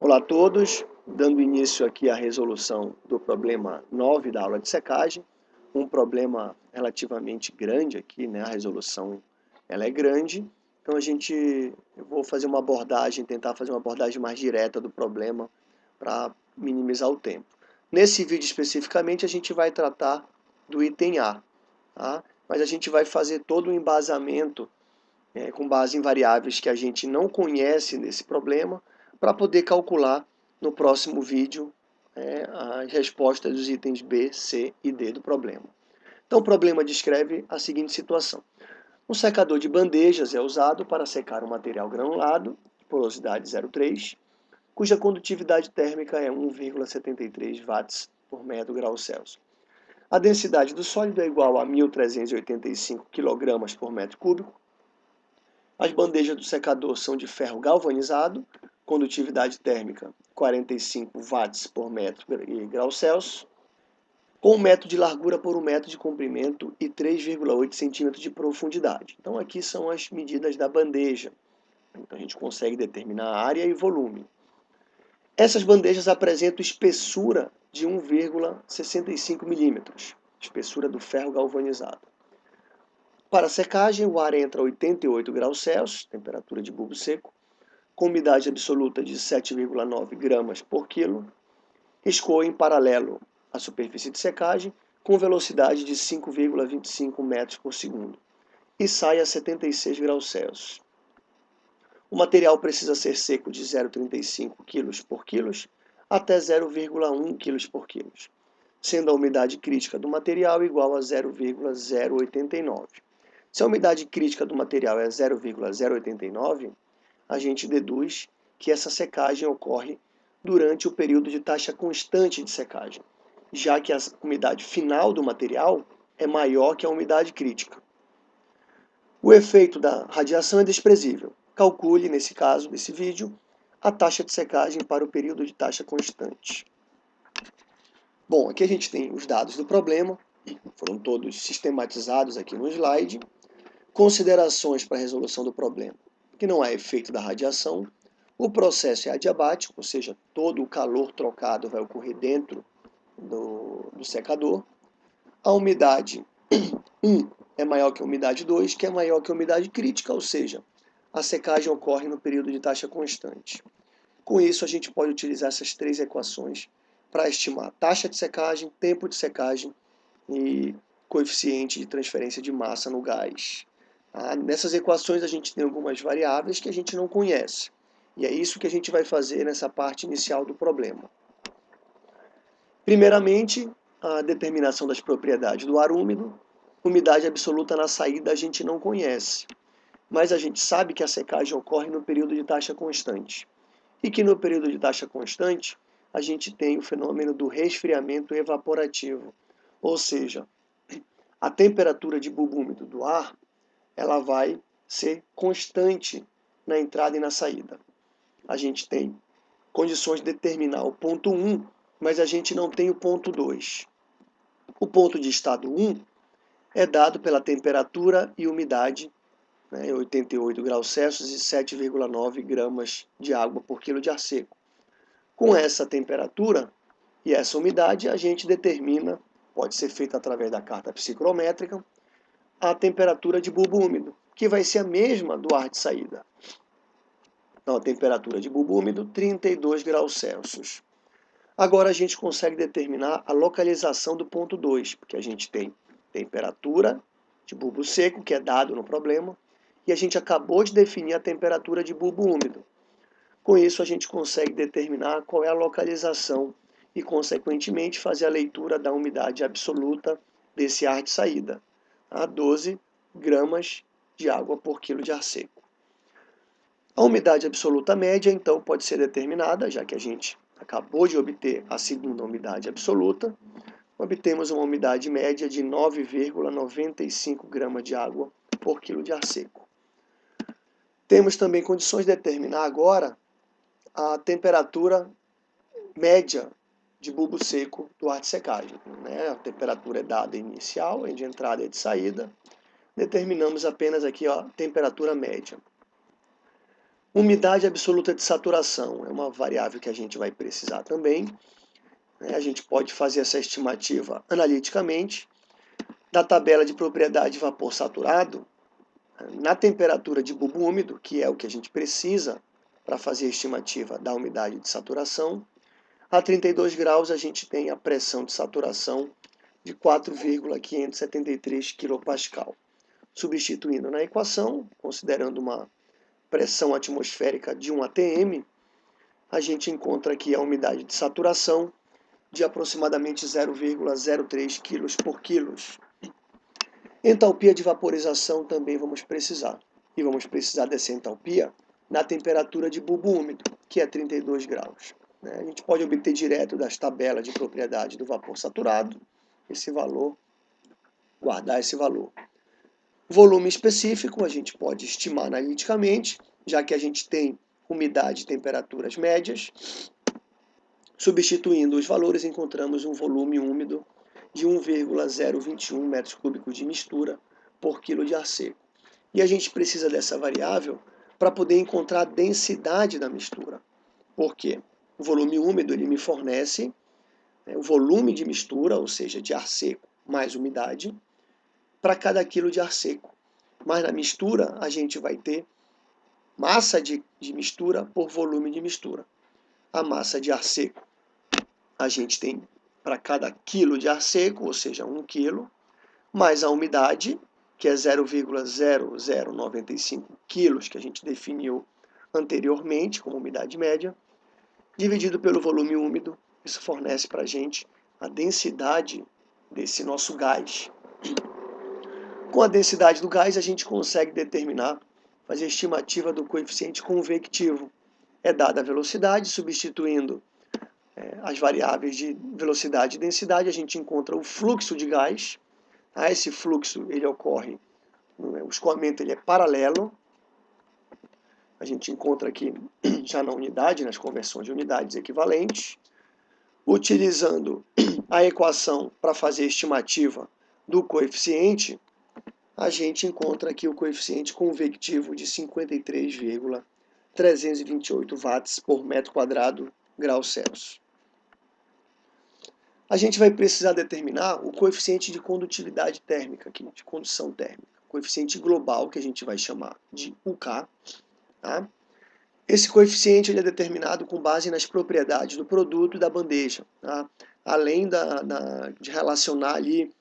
Olá a todos, dando início aqui à resolução do problema 9 da aula de secagem, um problema relativamente grande aqui, né? a resolução ela é grande, então a gente, eu vou fazer uma abordagem, tentar fazer uma abordagem mais direta do problema para minimizar o tempo. Nesse vídeo especificamente a gente vai tratar do item A, tá? mas a gente vai fazer todo o embasamento é, com base em variáveis que a gente não conhece nesse problema, para poder calcular no próximo vídeo é, as respostas dos itens B, C e D do problema. Então o problema descreve a seguinte situação. Um secador de bandejas é usado para secar um material granulado, porosidade 0,3, cuja condutividade térmica é 1,73 watts por metro grau Celsius. A densidade do sólido é igual a 1.385 kg por metro cúbico. As bandejas do secador são de ferro galvanizado condutividade térmica 45 watts por metro e grau Celsius, com um metro de largura por um metro de comprimento e 3,8 centímetros de profundidade. Então aqui são as medidas da bandeja. Então a gente consegue determinar área e volume. Essas bandejas apresentam espessura de 1,65 milímetros, espessura do ferro galvanizado. Para secagem, o ar entra a 88 graus Celsius, temperatura de bulbo seco, com umidade absoluta de 7,9 gramas por quilo, escoa em paralelo à superfície de secagem com velocidade de 5,25 metros por segundo e sai a 76 graus Celsius. O material precisa ser seco de 0,35 kg por quilo até 0,1 kg por quilo, sendo a umidade crítica do material igual a 0,089. Se a umidade crítica do material é 0,089, a gente deduz que essa secagem ocorre durante o período de taxa constante de secagem, já que a umidade final do material é maior que a umidade crítica. O efeito da radiação é desprezível. Calcule, nesse caso desse vídeo, a taxa de secagem para o período de taxa constante. Bom, aqui a gente tem os dados do problema, foram todos sistematizados aqui no slide. Considerações para a resolução do problema que não há efeito da radiação. O processo é adiabático, ou seja, todo o calor trocado vai ocorrer dentro do, do secador. A umidade 1 é maior que a umidade 2, que é maior que a umidade crítica, ou seja, a secagem ocorre no período de taxa constante. Com isso, a gente pode utilizar essas três equações para estimar taxa de secagem, tempo de secagem e coeficiente de transferência de massa no gás. Ah, nessas equações a gente tem algumas variáveis que a gente não conhece. E é isso que a gente vai fazer nessa parte inicial do problema. Primeiramente, a determinação das propriedades do ar úmido. Umidade absoluta na saída a gente não conhece, mas a gente sabe que a secagem ocorre no período de taxa constante. E que no período de taxa constante, a gente tem o fenômeno do resfriamento evaporativo, ou seja, a temperatura de bulbo úmido do ar ela vai ser constante na entrada e na saída. A gente tem condições de determinar o ponto 1, mas a gente não tem o ponto 2. O ponto de estado 1 é dado pela temperatura e umidade, né, 88 graus Celsius e 7,9 gramas de água por quilo de ar seco. Com essa temperatura e essa umidade, a gente determina, pode ser feito através da carta psicrométrica, a temperatura de bulbo úmido, que vai ser a mesma do ar de saída. Então, a temperatura de bulbo úmido, 32 graus Celsius. Agora a gente consegue determinar a localização do ponto 2, porque a gente tem temperatura de bulbo seco, que é dado no problema, e a gente acabou de definir a temperatura de bulbo úmido. Com isso, a gente consegue determinar qual é a localização e, consequentemente, fazer a leitura da umidade absoluta desse ar de saída a 12 gramas de água por quilo de ar seco. A umidade absoluta média, então, pode ser determinada, já que a gente acabou de obter a segunda umidade absoluta, obtemos uma umidade média de 9,95 gramas de água por quilo de ar seco. Temos também condições de determinar agora a temperatura média de bulbo seco do ar de secagem. Né? A temperatura é dada inicial, de entrada e de saída. Determinamos apenas aqui a temperatura média. Umidade absoluta de saturação é uma variável que a gente vai precisar também. Né? A gente pode fazer essa estimativa analiticamente. Da tabela de propriedade de vapor saturado, na temperatura de bulbo úmido, que é o que a gente precisa para fazer a estimativa da umidade de saturação, a 32 graus a gente tem a pressão de saturação de 4,573 kPa. Substituindo na equação, considerando uma pressão atmosférica de 1 atm, a gente encontra aqui a umidade de saturação de aproximadamente 0,03 kg por quilo. Entalpia de vaporização também vamos precisar. E vamos precisar dessa entalpia na temperatura de bulbo úmido, que é 32 graus. Né? A gente pode obter direto das tabelas de propriedade do vapor saturado esse valor, guardar esse valor. Volume específico a gente pode estimar analiticamente, já que a gente tem umidade e temperaturas médias. Substituindo os valores, encontramos um volume úmido de 1,021 metros cúbicos de mistura por quilo de ar seco. E a gente precisa dessa variável para poder encontrar a densidade da mistura. Por quê? O volume úmido ele me fornece né, o volume de mistura, ou seja, de ar seco mais umidade, para cada quilo de ar seco. Mas na mistura a gente vai ter massa de, de mistura por volume de mistura. A massa de ar seco a gente tem para cada quilo de ar seco, ou seja, 1 quilo, mais a umidade, que é 0,0095 quilos, que a gente definiu anteriormente como umidade média, dividido pelo volume úmido, isso fornece para a gente a densidade desse nosso gás. Com a densidade do gás, a gente consegue determinar, fazer a estimativa do coeficiente convectivo. É dada a velocidade, substituindo é, as variáveis de velocidade e densidade, a gente encontra o fluxo de gás. Tá? Esse fluxo ele ocorre, o escoamento ele é paralelo a gente encontra aqui já na unidade, nas conversões de unidades equivalentes, utilizando a equação para fazer estimativa do coeficiente, a gente encontra aqui o coeficiente convectivo de 53,328 watts por metro quadrado graus Celsius. A gente vai precisar determinar o coeficiente de condutividade térmica aqui, de condução térmica, coeficiente global que a gente vai chamar de UK, Tá? Esse coeficiente ele é determinado com base nas propriedades do produto e da bandeja, tá? além da, da, de relacionar ali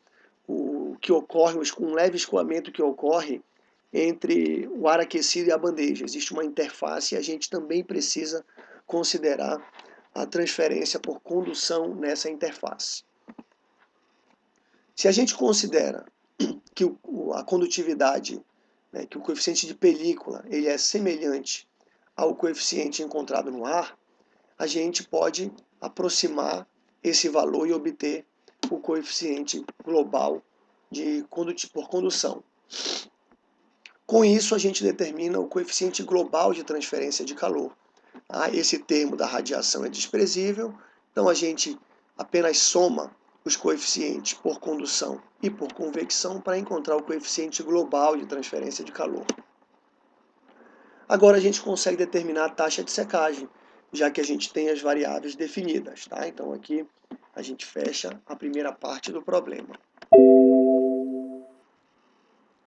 o que ocorre, um leve escoamento que ocorre entre o ar aquecido e a bandeja. Existe uma interface e a gente também precisa considerar a transferência por condução nessa interface. Se a gente considera que a condutividade né, que o coeficiente de película ele é semelhante ao coeficiente encontrado no ar, a gente pode aproximar esse valor e obter o coeficiente global de por condução. Com isso, a gente determina o coeficiente global de transferência de calor. Ah, esse termo da radiação é desprezível, então a gente apenas soma os coeficientes por condução e por convecção para encontrar o coeficiente global de transferência de calor. Agora a gente consegue determinar a taxa de secagem, já que a gente tem as variáveis definidas. Tá? Então aqui a gente fecha a primeira parte do problema.